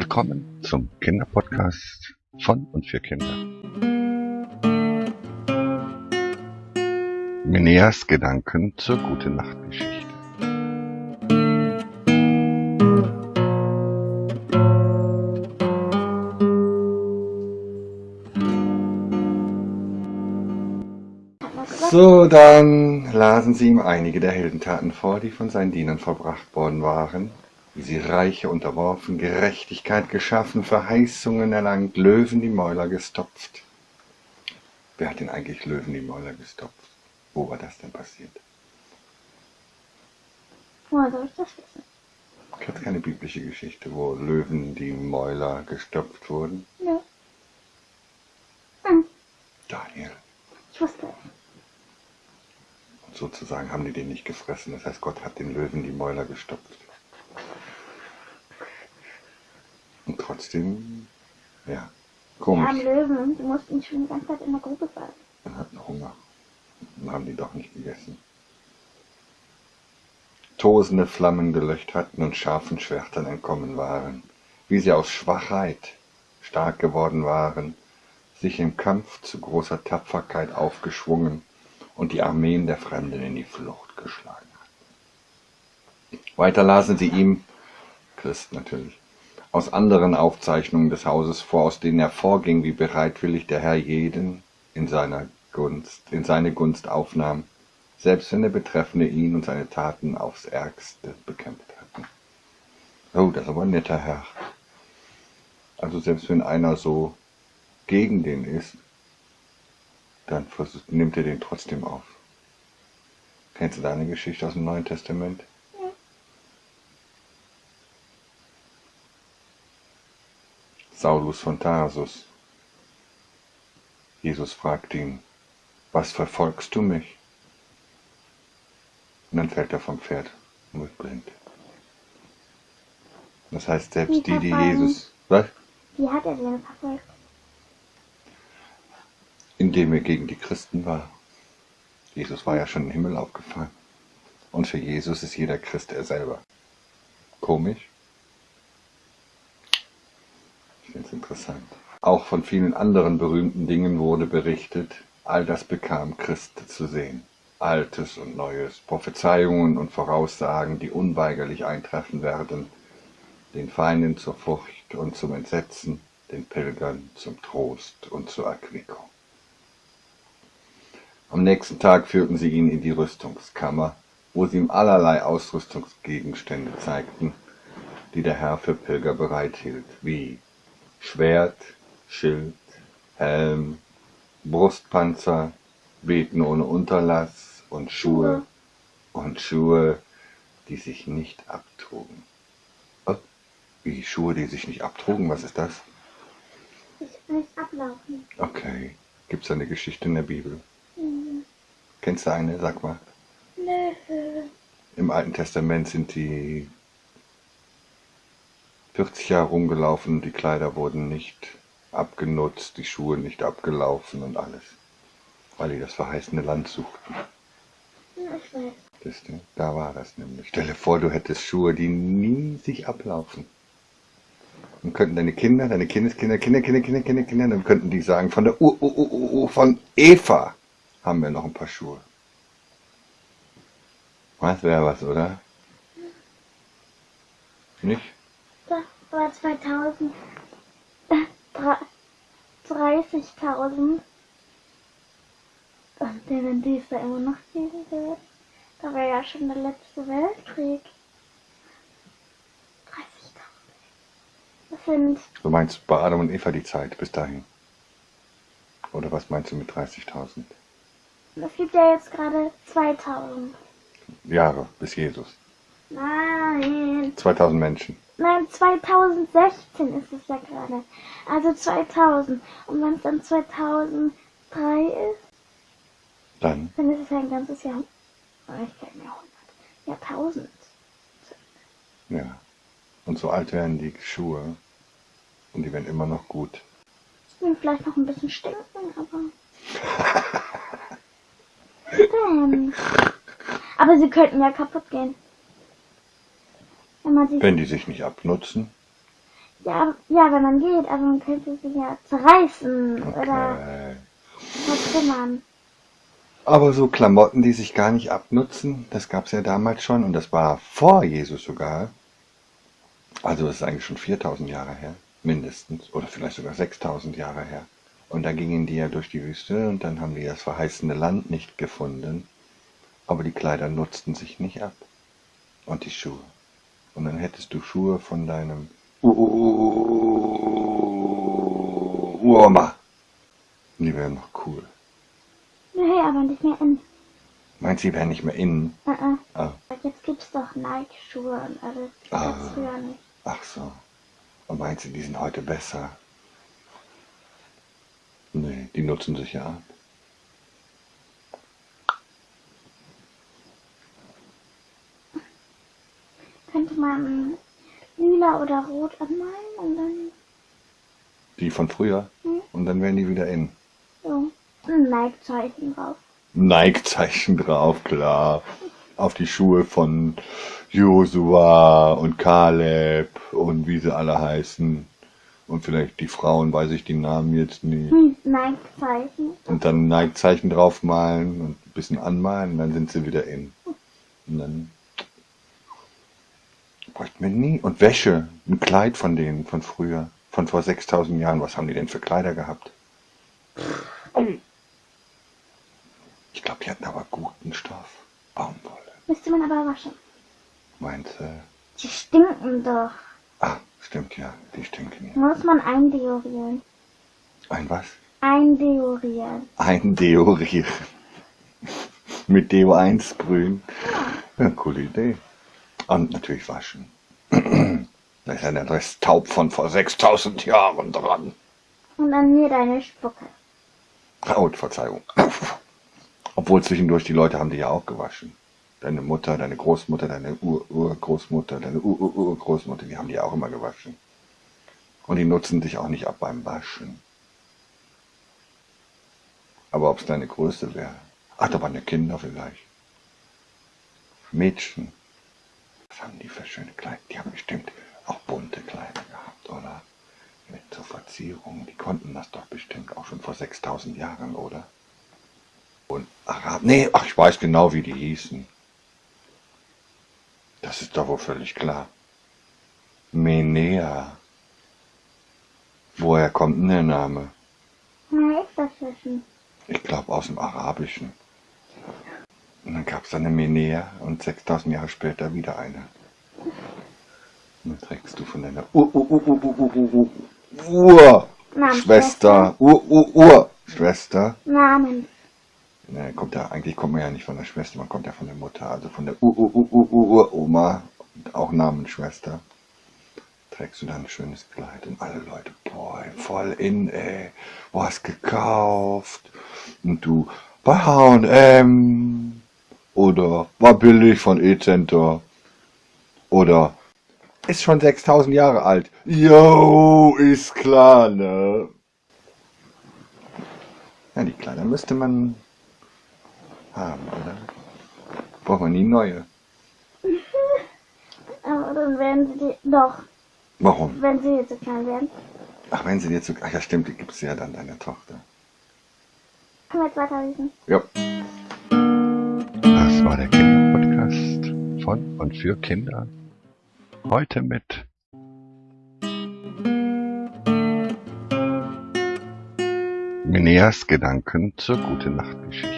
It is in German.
Willkommen zum Kinderpodcast von und für Kinder. Mineas Gedanken zur Gute Nacht. So, dann lasen Sie ihm einige der Heldentaten vor, die von seinen Dienern vollbracht worden waren, sie Reiche unterworfen, Gerechtigkeit geschaffen, Verheißungen erlangt, Löwen die Mäuler gestopft. Wer hat denn eigentlich Löwen die Mäuler gestopft? Wo war das denn passiert? Woher soll ich das wissen? Ich hatte keine biblische Geschichte, wo Löwen die Mäuler gestopft wurden. Nö. Hm, Daniel. ich wusste es. Und sozusagen haben die den nicht gefressen. Das heißt, Gott hat den Löwen die Mäuler gestopft. Und trotzdem, ja, komisch. Löwen, die mussten schon die ganze Zeit in der Grube sein. Dann hatten Hunger. Dann haben die doch nicht gegessen. Tosende Flammen gelöscht hatten und scharfen Schwertern entkommen waren, wie sie aus Schwachheit stark geworden waren, sich im Kampf zu großer Tapferkeit aufgeschwungen und die Armeen der Fremden in die Flucht geschlagen hatten. Weiter lasen sie ihm, Christ natürlich, aus anderen Aufzeichnungen des Hauses vor, aus denen hervorging, wie bereitwillig der Herr jeden in seiner Gunst, in seine Gunst aufnahm, selbst wenn der Betreffende ihn und seine Taten aufs Ärgste bekämpft hatten. Oh, das ist aber ein netter Herr. Also selbst wenn einer so gegen den ist, dann nimmt er den trotzdem auf. Kennst du da eine Geschichte aus dem Neuen Testament? Saulus von Tarsus. Jesus fragt ihn, was verfolgst du mich? Und dann fällt er vom Pferd und wird blind. Das heißt, selbst die, die? Jesus, was? Wie hat er denn verfolgt? Indem er gegen die Christen war. Jesus war ja schon im Himmel aufgefahren. Und für Jesus ist jeder Christ er selber. Komisch? Ich finde es interessant. Auch von vielen anderen berühmten Dingen wurde berichtet. All das bekam Christ zu sehen. Altes und Neues, Prophezeiungen und Voraussagen, die unweigerlich eintreffen werden, den Feinden zur Furcht und zum Entsetzen, den Pilgern zum Trost und zur Erquickung. Am nächsten Tag führten sie ihn in die Rüstungskammer, wo sie ihm allerlei Ausrüstungsgegenstände zeigten, die der Herr für Pilger bereithielt, wie Schwert, Schild, Helm, Brustpanzer, Beten ohne Unterlass und Schuhe und Schuhe, die sich nicht abtrugen. Oh, wie Schuhe, die sich nicht abtrugen? Was ist das? Ich nicht ablaufen. Okay. Gibt es eine Geschichte in der Bibel? Hm, Kennst du eine? Sag mal. Nö. Im Alten Testament sind die 40 Jahre rumgelaufen die Kleider wurden nicht abgenutzt, die Schuhe nicht abgelaufen und alles. Weil die das verheißene Land suchten. Du? Da war das nämlich. Stell dir vor, du hättest Schuhe, die nie sich ablaufen. Dann könnten deine Kinder, deine Kindeskinder, Kinder, Kinder, Kinder, Kinder, Kinder, dann könnten die sagen, von der Ur, Ur, Ur, Ur, Ur von Eva haben wir noch ein paar Schuhe. Was wäre was, oder? Nicht? Das war 2000. Äh, dra- 30.000. Und wenn die es da immer noch geben wird, da war ja schon der letzte Weltkrieg. 30.000. Das sind Du meinst bei Adam und Eva die Zeit bis dahin? Oder was meinst du mit 30.000 Es gibt ja jetzt gerade 2000. Jahre bis Jesus? Nein. 2000 Menschen. Nein, 2016 ist es ja gerade. Also 2000. Und wenn es dann 2003 ist, Dann dann ist es ein ganzes Jahr. Ich kein Jahrhundert. Jahrtausend. Ja. Und so alt werden die Schuhe. Und die werden immer noch gut. Und vielleicht noch ein bisschen stinken, aber. Denn. Aber sie könnten ja kaputt gehen. Wenn man sie. Wenn die sich nicht abnutzen. Ja, ja, wenn man geht, aber man könnte sie ja zerreißen oder Okay. vertrümmern. Aber so Klamotten, die sich gar nicht abnutzen, das gab's ja damals schon und das war vor Jesus sogar. Also das ist eigentlich schon 4000 Jahre her, mindestens, oder vielleicht sogar 6000 Jahre her. Und da gingen die ja durch die Wüste und dann haben die das verheißene Land nicht gefunden. Aber die Kleider nutzten sich nicht ab. Und die Schuhe. Und dann hättest du Schuhe von deinem Uroma. Die wären noch cool. Nee, aber nicht mehr in. Meinst du, die wären nicht mehr innen? Uh -uh. Ah, Jetzt gibt's doch Nike-Schuhe und alles. Ah. Ach so. Und meinst du, die sind heute besser? Nee, die nutzen sich ja ab. Man lila oder rot anmalen und dann Die von früher. Hm. Und dann wären die wieder in. so ein Nike-Zeichen drauf. Nike-Zeichen drauf, klar. Auf die Schuhe von Josua und Kaleb und wie sie alle heißen. Und vielleicht die Frauen, weiß ich die Namen jetzt nicht. Hm, Nike-Zeichen. Und dann Nike-Zeichen draufmalen und ein bisschen anmalen und dann sind sie wieder in. Und dann bräuchten wir nie. Und Wäsche, ein Kleid von denen, von früher, von vor 6000 Jahren. Was haben die denn für Kleider gehabt? Ich glaube, die hatten aber guten Stoff. Baumwolle. Müsste man aber waschen. Meinst du? Die stinken doch. Ah, stimmt ja, die stinken ja. Muss man eindeorieren. Ein was? Eindeorieren. Eindeorieren. Mit Deo 1 sprühen. Ja, coole Idee. Und natürlich waschen. Da ist ja der Rest taub von vor 6000 Jahren dran. Und an mir deine Spucke. Oh, Verzeihung. Obwohl zwischendurch die Leute haben die ja auch gewaschen. Deine Mutter, deine Großmutter, deine Ur-Urgroßmutter, deine Ur-Ur-Urgroßmutter, die haben die auch immer gewaschen. Und die nutzen dich auch nicht ab beim Waschen. Aber ob es deine Größe wäre? Ach, da waren ja Kinder vielleicht. Mädchen. Was haben die für schöne Kleider? Die haben bestimmt auch bunte Kleider gehabt, oder? Mit zur Verzierung. Die konnten das doch bestimmt auch schon vor 6000 Jahren, oder? Und Arab. Nee, ach, ich weiß genau, wie die hießen. Das ist doch wohl völlig klar. Menea. Woher kommt denn der Name? Ich glaube aus dem Arabischen. Und dann gab es eine Menea und 6000 Jahre später wieder eine. Und dann trägst du von deiner Ur, Ur, Ur, Ur, Ur, Ur, Ur, Ur, Schwester, Ur, Ur, Ur, Schwester. Namen. Ne, kommt ja, eigentlich kommt man ja nicht von der Schwester, man kommt ja von der Mutter, also von der Ur, Ur, Ur, Ur, Ur, Oma, auch Namensschwester. Trägst du dann ein schönes Kleid und alle Leute, boah, voll in, ey, wo hast gekauft? Und du, bei H&M oder war billig von E-Center oder ist schon 6000 Jahre alt. Yo, ist klar, ne? Ja, die Kleider müsste man haben, oder? Braucht man nie neue. Aber dann werden sie die, doch, Warum? wenn sie jetzt so klein werden. Ach, wenn sie dir zu... Ach ja, stimmt, die gibt's ja dann deiner Tochter. Können wir jetzt weiterlesen? Ja. Das war der Kinderpodcast von und für Kinder. Heute mit Mineas Gedanken zur Gute Nacht Geschichte.